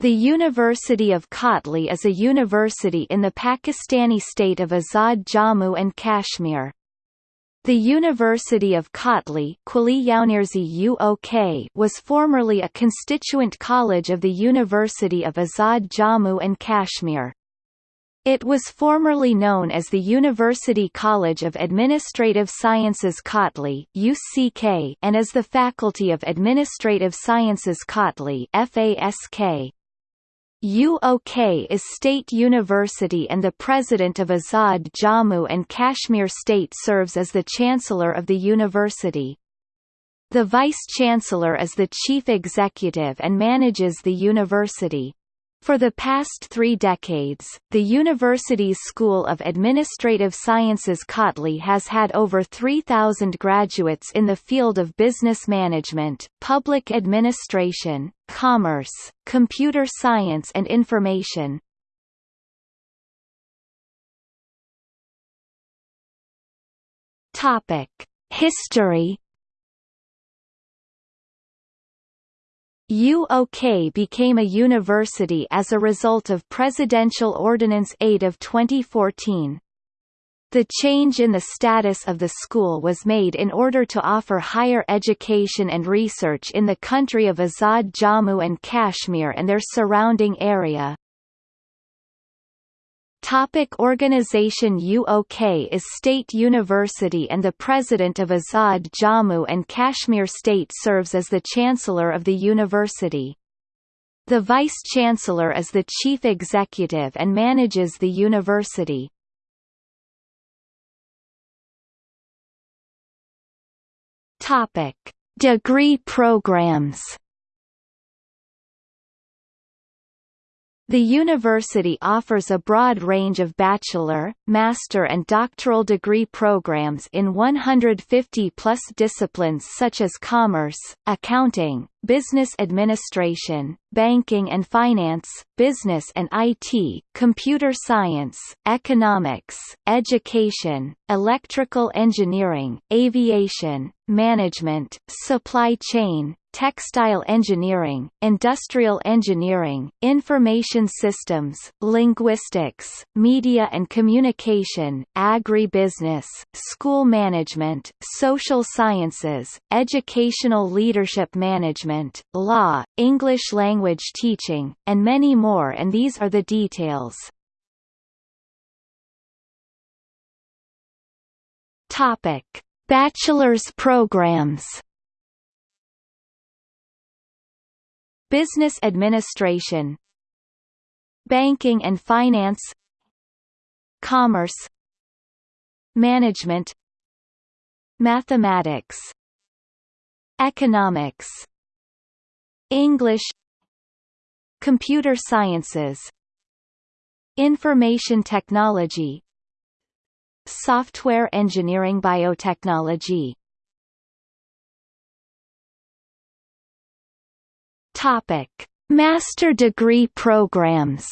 The University of Kotli is a university in the Pakistani state of Azad Jammu and Kashmir. The University of Kotli was formerly a constituent college of the University of Azad Jammu and Kashmir. It was formerly known as the University College of Administrative Sciences Kotli and as the Faculty of Administrative Sciences Kotli (FASK). UOK is state university and the president of Azad Jammu and Kashmir State serves as the chancellor of the university. The vice-chancellor is the chief executive and manages the university. For the past three decades, the university's School of Administrative Sciences Kotli has had over 3,000 graduates in the field of business management, public administration, commerce, computer science and information. History UOK became a university as a result of Presidential Ordinance 8 of 2014. The change in the status of the school was made in order to offer higher education and research in the country of Azad Jammu and Kashmir and their surrounding area. Topic organization UOK is state university and the president of Azad Jammu and Kashmir State serves as the chancellor of the university. The vice-chancellor is the chief executive and manages the university. Topic: Degree programs The university offers a broad range of bachelor, master and doctoral degree programs in 150-plus disciplines such as commerce, accounting, business administration, banking and finance, business and IT, computer science, economics, education, electrical engineering, aviation, management, supply chain, textile engineering, industrial engineering, information systems, linguistics, media and communication, agribusiness, school management, social sciences, educational leadership management, law, English language teaching, and many more and these are the details. Topic: Bachelor's programs Business Administration Banking and Finance Commerce Management Mathematics Economics English Computer Sciences Information Technology Software Engineering Biotechnology Topic: Master degree programs.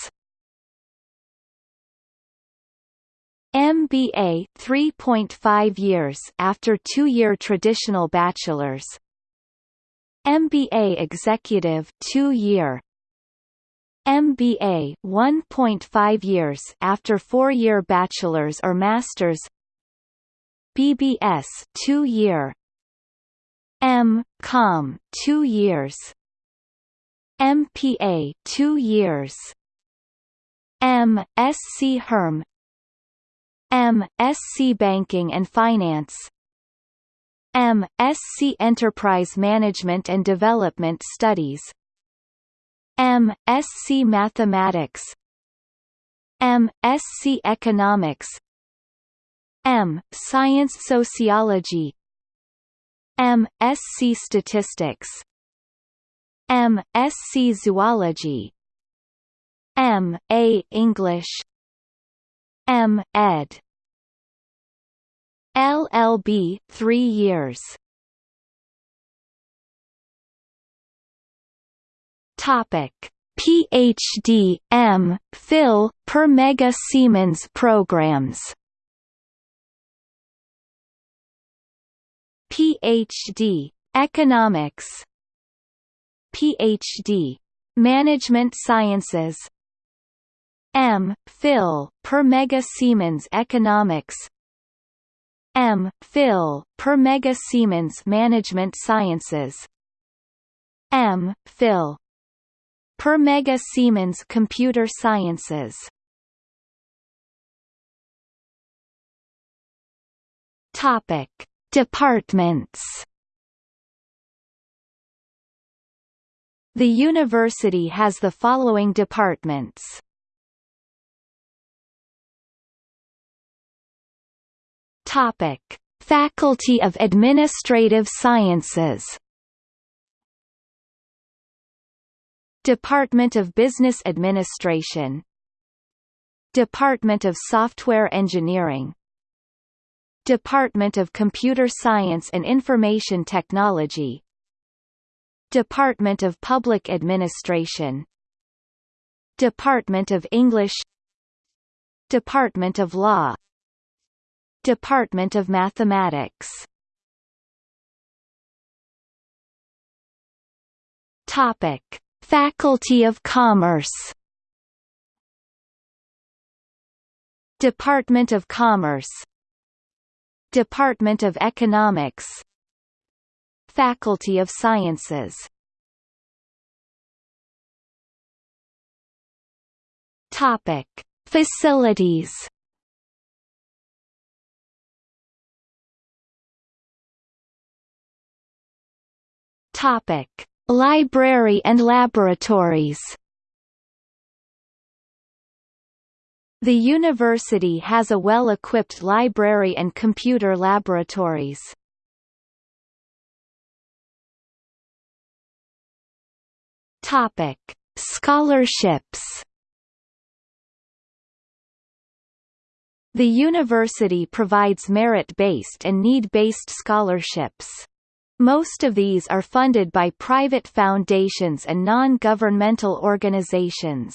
MBA 3.5 years after 2-year traditional bachelor's. MBA Executive 2-year. MBA 1.5 years after 4-year bachelor's or master's. BBS 2-year. M. Com 2 years. MPA 2 years M. Sc Herm M. Sc Banking and Finance M. Sc Enterprise Management and Development Studies M. Sc Mathematics M. Sc Economics M. Science Sociology M. Sc Statistics M. Sc Zoology M. A. English M. Ed. LLB 3 years Topic PhD M Phil per Mega Siemens programs PhD Economics PhD Management Sciences M. Phil, per mega Siemens Economics M. Phil, per mega Siemens Management Sciences M. Phil per mega Siemens Computer Sciences Topic Departments The university has the following departments Topic: Faculty of Administrative Sciences. Department of Business Administration. Department of Software Engineering. Department of Computer Science and Information Technology. Department of Public Administration. Department of English. Department of Law. Department of Mathematics. Topic: Faculty of Commerce. Department of Commerce. Department of Economics Faculty of Sciences Topic: Facilities Topic: Library and laboratories. The university has a well-equipped library and computer laboratories. Topic: Scholarships. The university provides merit-based and need-based scholarships. Most of these are funded by private foundations and non-governmental organizations.